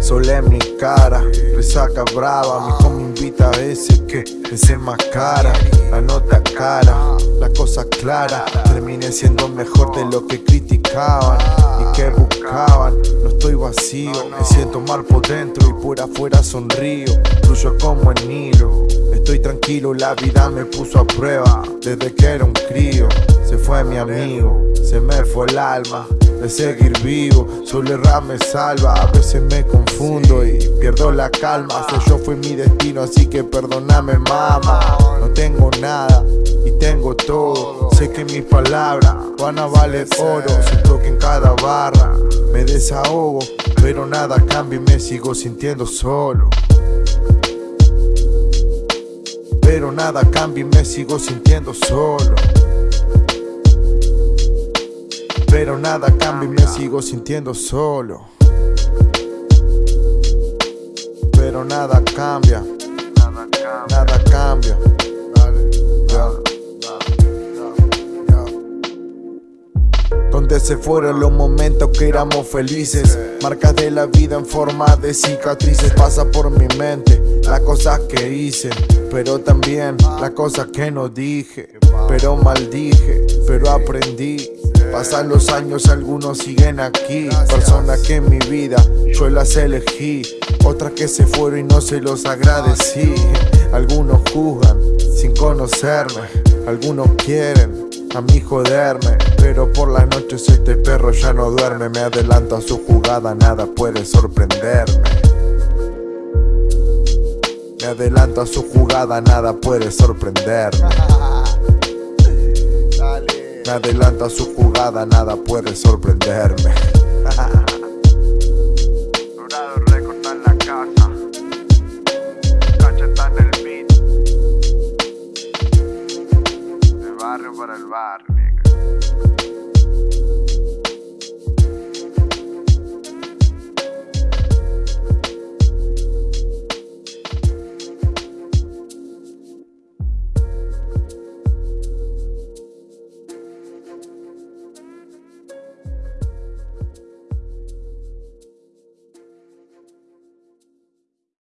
Sol en mi cara, resaca brava Mi hijo me invita a veces que desenmascara La nota cara, la cosa clara Terminé siendo mejor de lo que criticaban Y que buscaban. No estoy vacío, me siento mal por dentro Y por afuera sonrío. Fluyo como el Nilo Estoy tranquilo, la vida me puso a prueba. Desde que era un crío Se fue mi amigo, se me fue el alma de seguir vivo. Solo me salva, a veces me confundo y pierdo la calma. Sé yo fue mi destino, así que perdóname mama No tengo nada y tengo todo. Sé que mis palabras van a valer oro. Siento que en cada barra me desahogo Pero nada cambia y me sigo sintiendo solo. Pero nada cambia y me sigo sintiendo solo pero nada cambia y me sigo sintiendo solo. Pero nada cambia. Nada cambia. Donde se fueron los momentos que éramos felices. Marcas de la vida en forma de cicatrices. Pasa por mi mente las cosas que hice. Pero también las cosas que no dije. Pero maldije, pero aprendí Pasan los años, algunos siguen aquí. Personas que en mi vida yo las elegí. Otras que se fueron y no se los agradecí. Algunos juzgan sin conocerme. Algunos quieren a mí joderme. Pero por las noches este perro ya no duerme Me adelanto a su jugada, nada puede sorprenderme. Me adelanto a su jugada, nada puede sorprenderme Me adelanto a su jugada, nada puede sorprenderme